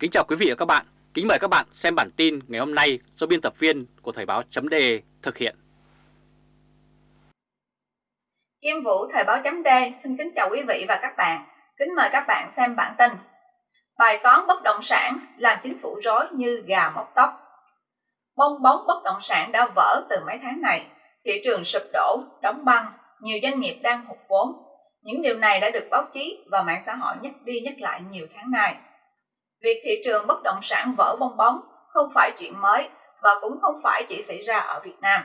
Kính chào quý vị và các bạn. Kính mời các bạn xem bản tin ngày hôm nay do biên tập viên của Thời Báo.đề thực hiện. Kim Vũ Thời Báo.đề xin kính chào quý vị và các bạn. Kính mời các bạn xem bản tin. Bài toán bất động sản làm chính phủ rối như gà mọc tóc. Bong bóng bất động sản đã vỡ từ mấy tháng này. Thị trường sụp đổ, đóng băng, nhiều doanh nghiệp đang hụt vốn. Những điều này đã được báo chí và mạng xã hội nhắc đi nhắc lại nhiều tháng nay. Việc thị trường bất động sản vỡ bong bóng không phải chuyện mới và cũng không phải chỉ xảy ra ở Việt Nam.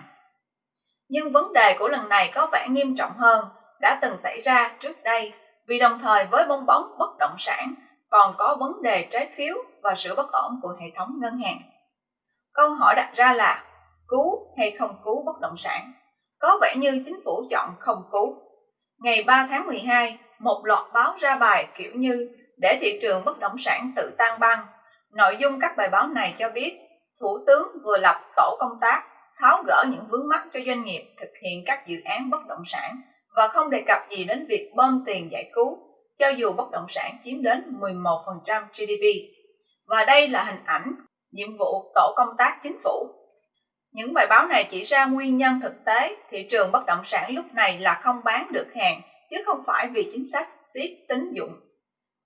Nhưng vấn đề của lần này có vẻ nghiêm trọng hơn đã từng xảy ra trước đây vì đồng thời với bong bóng bất động sản còn có vấn đề trái phiếu và sự bất ổn của hệ thống ngân hàng. Câu hỏi đặt ra là cứu hay không cứu bất động sản? Có vẻ như chính phủ chọn không cứu. Ngày 3 tháng 12, một loạt báo ra bài kiểu như để thị trường bất động sản tự tan băng. Nội dung các bài báo này cho biết, Thủ tướng vừa lập tổ công tác tháo gỡ những vướng mắc cho doanh nghiệp thực hiện các dự án bất động sản và không đề cập gì đến việc bơm tiền giải cứu, cho dù bất động sản chiếm đến 11% GDP. Và đây là hình ảnh nhiệm vụ tổ công tác chính phủ. Những bài báo này chỉ ra nguyên nhân thực tế thị trường bất động sản lúc này là không bán được hàng, chứ không phải vì chính sách siết tín dụng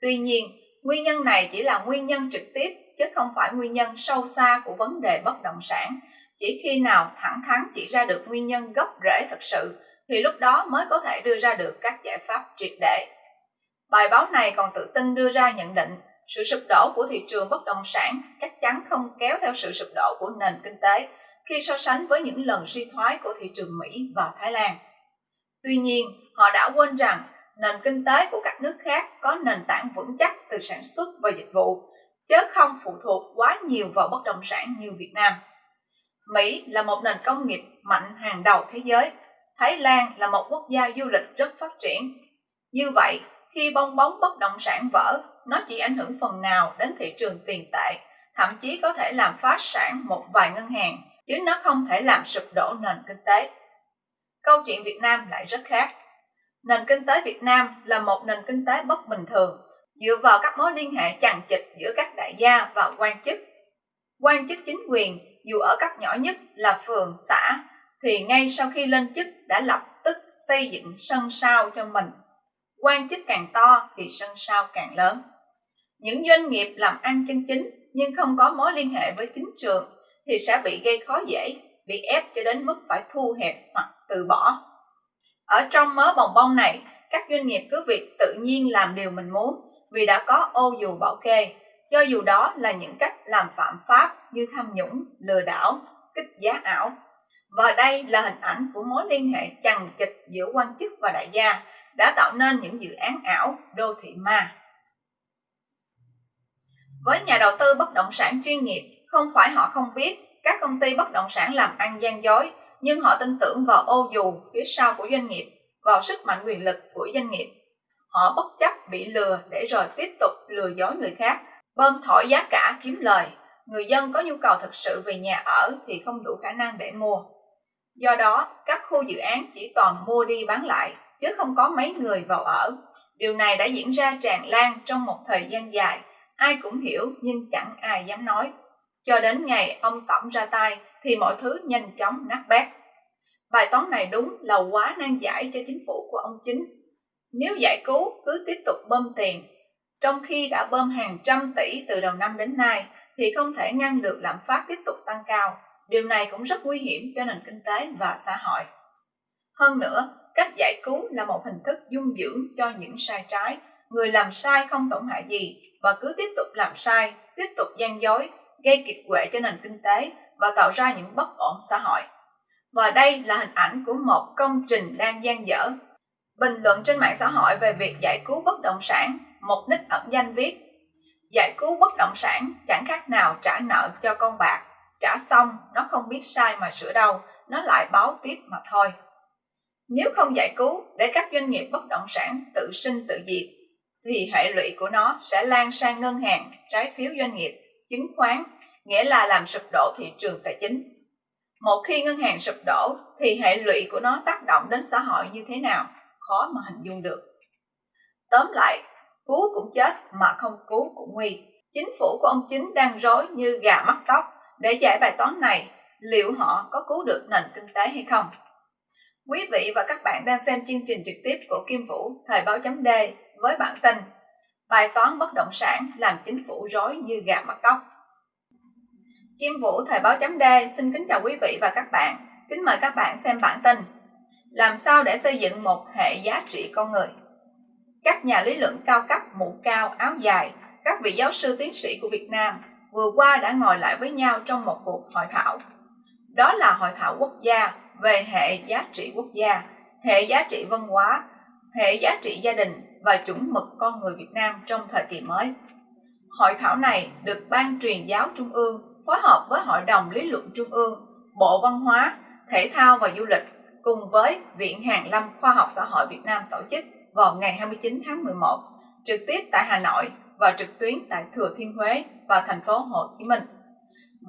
Tuy nhiên, nguyên nhân này chỉ là nguyên nhân trực tiếp chứ không phải nguyên nhân sâu xa của vấn đề bất động sản. Chỉ khi nào thẳng thắn chỉ ra được nguyên nhân gốc rễ thực sự thì lúc đó mới có thể đưa ra được các giải pháp triệt để. Bài báo này còn tự tin đưa ra nhận định sự sụp đổ của thị trường bất động sản chắc chắn không kéo theo sự sụp đổ của nền kinh tế khi so sánh với những lần suy thoái của thị trường Mỹ và Thái Lan. Tuy nhiên, họ đã quên rằng nền kinh tế của các nước khác có nền tảng vững chắc từ sản xuất và dịch vụ, chứ không phụ thuộc quá nhiều vào bất động sản như Việt Nam. Mỹ là một nền công nghiệp mạnh hàng đầu thế giới, Thái Lan là một quốc gia du lịch rất phát triển. Như vậy, khi bong bóng bất động sản vỡ, nó chỉ ảnh hưởng phần nào đến thị trường tiền tệ, thậm chí có thể làm phá sản một vài ngân hàng, chứ nó không thể làm sụp đổ nền kinh tế. Câu chuyện Việt Nam lại rất khác nền kinh tế Việt Nam là một nền kinh tế bất bình thường, dựa vào các mối liên hệ chằng chịt giữa các đại gia và quan chức. Quan chức chính quyền, dù ở cấp nhỏ nhất là phường, xã, thì ngay sau khi lên chức đã lập tức xây dựng sân sao cho mình. Quan chức càng to thì sân sao càng lớn. Những doanh nghiệp làm ăn chân chính nhưng không có mối liên hệ với chính trường thì sẽ bị gây khó dễ, bị ép cho đến mức phải thu hẹp hoặc từ bỏ ở trong mớ bồng bông này, các doanh nghiệp cứ việc tự nhiên làm điều mình muốn vì đã có ô dù bảo kê, cho dù đó là những cách làm phạm pháp như tham nhũng, lừa đảo, kích giá ảo. Và đây là hình ảnh của mối liên hệ chằng chịt giữa quan chức và đại gia đã tạo nên những dự án ảo đô thị ma. Với nhà đầu tư bất động sản chuyên nghiệp, không phải họ không biết các công ty bất động sản làm ăn gian dối nhưng họ tin tưởng vào ô dù phía sau của doanh nghiệp, vào sức mạnh quyền lực của doanh nghiệp. Họ bất chấp bị lừa để rồi tiếp tục lừa dối người khác, bơm thổi giá cả kiếm lời. Người dân có nhu cầu thực sự về nhà ở thì không đủ khả năng để mua. Do đó, các khu dự án chỉ toàn mua đi bán lại, chứ không có mấy người vào ở. Điều này đã diễn ra tràn lan trong một thời gian dài, ai cũng hiểu nhưng chẳng ai dám nói. Cho đến ngày ông Tổng ra tay thì mọi thứ nhanh chóng nát bét. Bài toán này đúng là quá nan giải cho chính phủ của ông chính. Nếu giải cứu cứ tiếp tục bơm tiền, trong khi đã bơm hàng trăm tỷ từ đầu năm đến nay thì không thể ngăn được lạm phát tiếp tục tăng cao. Điều này cũng rất nguy hiểm cho nền kinh tế và xã hội. Hơn nữa, cách giải cứu là một hình thức dung dưỡng cho những sai trái. Người làm sai không tổn hại gì và cứ tiếp tục làm sai, tiếp tục gian dối, gây kiệt quệ cho nền kinh tế và tạo ra những bất ổn xã hội. Và đây là hình ảnh của một công trình đang gian dở. Bình luận trên mạng xã hội về việc giải cứu bất động sản, một nick ẩn danh viết Giải cứu bất động sản chẳng khác nào trả nợ cho con bạc, trả xong nó không biết sai mà sửa đâu, nó lại báo tiếp mà thôi. Nếu không giải cứu để các doanh nghiệp bất động sản tự sinh tự diệt, thì hệ lụy của nó sẽ lan sang ngân hàng, trái phiếu doanh nghiệp, chứng khoán, nghĩa là làm sụp đổ thị trường tài chính. Một khi ngân hàng sụp đổ thì hệ lụy của nó tác động đến xã hội như thế nào, khó mà hình dung được. Tóm lại, cứu cũng chết mà không cứu cũng nguy. Chính phủ của ông Chính đang rối như gà mắc tóc để giải bài toán này, liệu họ có cứu được nền kinh tế hay không? Quý vị và các bạn đang xem chương trình trực tiếp của Kim Vũ Thời báo chấm D với bản tin Bài toán bất động sản làm chính phủ rối như gà mắc tóc. Kim Vũ Thời báo chấm D xin kính chào quý vị và các bạn. Kính mời các bạn xem bản tin Làm sao để xây dựng một hệ giá trị con người? Các nhà lý luận cao cấp mũ cao áo dài, các vị giáo sư tiến sĩ của Việt Nam vừa qua đã ngồi lại với nhau trong một cuộc hội thảo. Đó là hội thảo quốc gia về hệ giá trị quốc gia, hệ giá trị văn hóa, hệ giá trị gia đình và chuẩn mực con người Việt Nam trong thời kỳ mới. Hội thảo này được Ban truyền giáo Trung ương phối hợp với Hội đồng Lý luận Trung ương, Bộ Văn hóa, Thể thao và Du lịch cùng với Viện Hàn Lâm Khoa học Xã hội Việt Nam tổ chức vào ngày 29 tháng 11, trực tiếp tại Hà Nội và trực tuyến tại Thừa Thiên Huế và thành phố Hồ Chí Minh.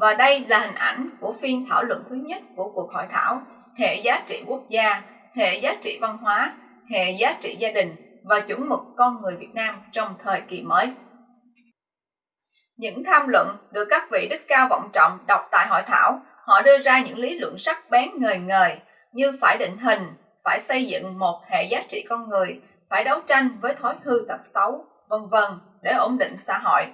Và đây là hình ảnh của phiên thảo luận thứ nhất của cuộc hội thảo hệ giá trị quốc gia, hệ giá trị văn hóa, hệ giá trị gia đình và chuẩn mực con người Việt Nam trong thời kỳ mới. Những tham luận được các vị đức cao vọng trọng đọc tại hội thảo, họ đưa ra những lý luận sắc bén ngời ngời như phải định hình, phải xây dựng một hệ giá trị con người, phải đấu tranh với thói hư tật xấu, vân vân để ổn định xã hội.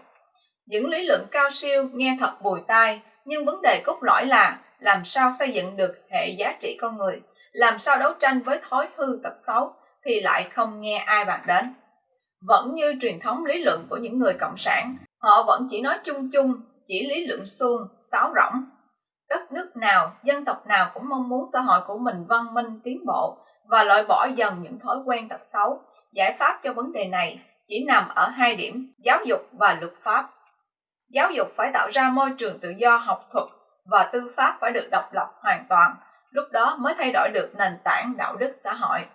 Những lý luận cao siêu nghe thật bùi tai, nhưng vấn đề cốt lõi là làm sao xây dựng được hệ giá trị con người, làm sao đấu tranh với thói hư tật xấu thì lại không nghe ai bàn đến. Vẫn như truyền thống lý luận của những người cộng sản, họ vẫn chỉ nói chung chung, chỉ lý luận suông, sáo rỗng. Đất nước nào, dân tộc nào cũng mong muốn xã hội của mình văn minh tiến bộ và loại bỏ dần những thói quen tật xấu. Giải pháp cho vấn đề này chỉ nằm ở hai điểm, giáo dục và luật pháp. Giáo dục phải tạo ra môi trường tự do học thuật và tư pháp phải được độc lập hoàn toàn, lúc đó mới thay đổi được nền tảng đạo đức xã hội.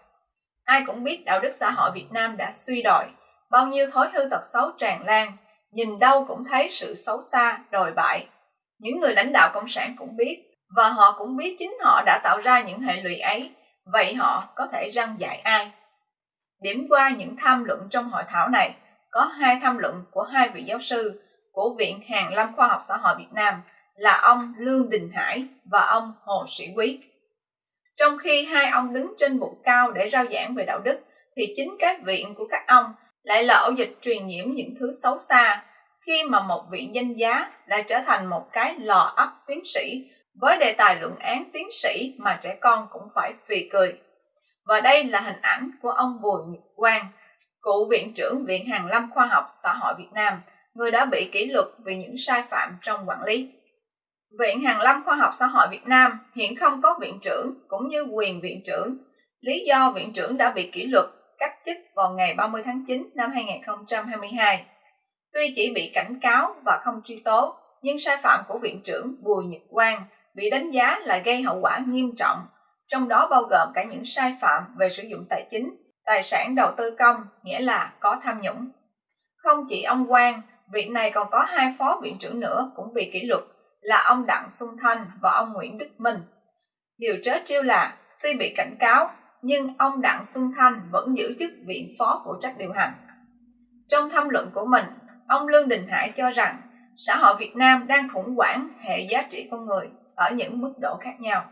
Ai cũng biết đạo đức xã hội Việt Nam đã suy đồi, bao nhiêu thói hư tật xấu tràn lan, nhìn đâu cũng thấy sự xấu xa, đồi bại. Những người lãnh đạo Cộng sản cũng biết, và họ cũng biết chính họ đã tạo ra những hệ lụy ấy, vậy họ có thể răng dạy ai? Điểm qua những tham luận trong hội thảo này, có hai tham luận của hai vị giáo sư của Viện Hàn Lâm Khoa học Xã hội Việt Nam là ông Lương Đình Hải và ông Hồ Sĩ Quý. Trong khi hai ông đứng trên bục cao để rao giảng về đạo đức, thì chính các viện của các ông lại là ổ dịch truyền nhiễm những thứ xấu xa, khi mà một vị danh giá đã trở thành một cái lò ấp tiến sĩ với đề tài luận án tiến sĩ mà trẻ con cũng phải phì cười. Và đây là hình ảnh của ông Bùi Nhật Quang, cựu viện trưởng Viện Hàn Lâm Khoa học Xã hội Việt Nam, người đã bị kỷ luật vì những sai phạm trong quản lý. Viện Hàn Lâm Khoa học Xã hội Việt Nam hiện không có viện trưởng cũng như quyền viện trưởng. Lý do viện trưởng đã bị kỷ luật cách chức vào ngày 30 tháng 9 năm 2022. Tuy chỉ bị cảnh cáo và không truy tố, nhưng sai phạm của viện trưởng Bùi Nhật Quang bị đánh giá là gây hậu quả nghiêm trọng, trong đó bao gồm cả những sai phạm về sử dụng tài chính, tài sản đầu tư công, nghĩa là có tham nhũng. Không chỉ ông Quang, viện này còn có hai phó viện trưởng nữa cũng bị kỷ luật là ông Đặng Xuân Thanh và ông Nguyễn Đức Minh. Điều trớ trêu là tuy bị cảnh cáo nhưng ông Đặng Xuân Thanh vẫn giữ chức viện phó phụ trách điều hành. Trong tham luận của mình, ông Lương Đình Hải cho rằng xã hội Việt Nam đang khủng hoảng hệ giá trị con người ở những mức độ khác nhau.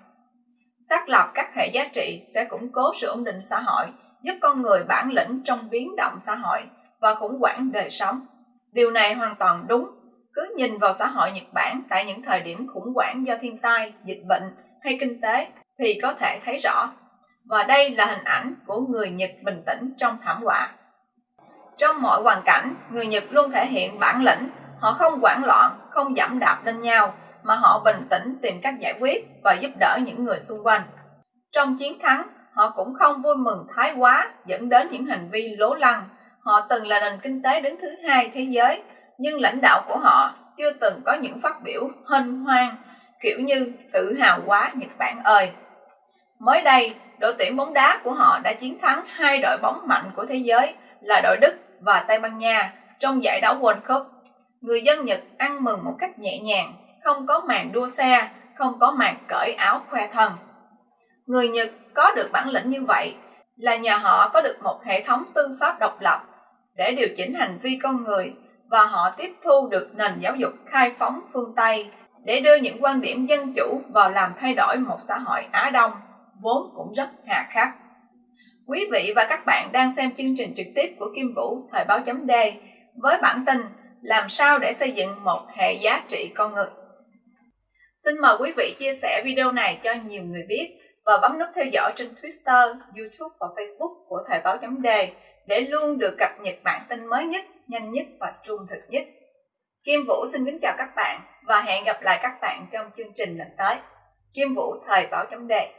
Xác lập các hệ giá trị sẽ củng cố sự ổn định xã hội, giúp con người bản lĩnh trong biến động xã hội và khủng hoảng đời sống. Điều này hoàn toàn đúng cứ nhìn vào xã hội Nhật Bản tại những thời điểm khủng hoảng do thiên tai, dịch bệnh hay kinh tế thì có thể thấy rõ. Và đây là hình ảnh của người Nhật bình tĩnh trong thảm họa. Trong mọi hoàn cảnh, người Nhật luôn thể hiện bản lĩnh, họ không hoảng loạn, không giảm đạp lên nhau, mà họ bình tĩnh tìm cách giải quyết và giúp đỡ những người xung quanh. Trong chiến thắng, họ cũng không vui mừng thái quá dẫn đến những hành vi lố lăng. Họ từng là nền kinh tế đứng thứ hai thế giới nhưng lãnh đạo của họ chưa từng có những phát biểu hân hoan kiểu như tự hào quá Nhật Bản ơi. Mới đây, đội tuyển bóng đá của họ đã chiến thắng hai đội bóng mạnh của thế giới là đội Đức và Tây Ban Nha trong giải đấu World Cup. Người dân Nhật ăn mừng một cách nhẹ nhàng, không có màn đua xe, không có màn cởi áo khoe thân. Người Nhật có được bản lĩnh như vậy là nhờ họ có được một hệ thống tư pháp độc lập để điều chỉnh hành vi con người và họ tiếp thu được nền giáo dục khai phóng phương Tây để đưa những quan điểm dân chủ vào làm thay đổi một xã hội Á Đông vốn cũng rất hà khắc. Quý vị và các bạn đang xem chương trình trực tiếp của Kim Vũ Thời báo chấm D với bản tin Làm sao để xây dựng một hệ giá trị con người. Xin mời quý vị chia sẻ video này cho nhiều người biết và bấm nút theo dõi trên Twitter, YouTube và Facebook của Thời báo chấm D để luôn được cập nhật bản tin mới nhất, nhanh nhất và trung thực nhất. Kim Vũ xin kính chào các bạn và hẹn gặp lại các bạn trong chương trình lần tới. Kim Vũ Thời báo chấm đề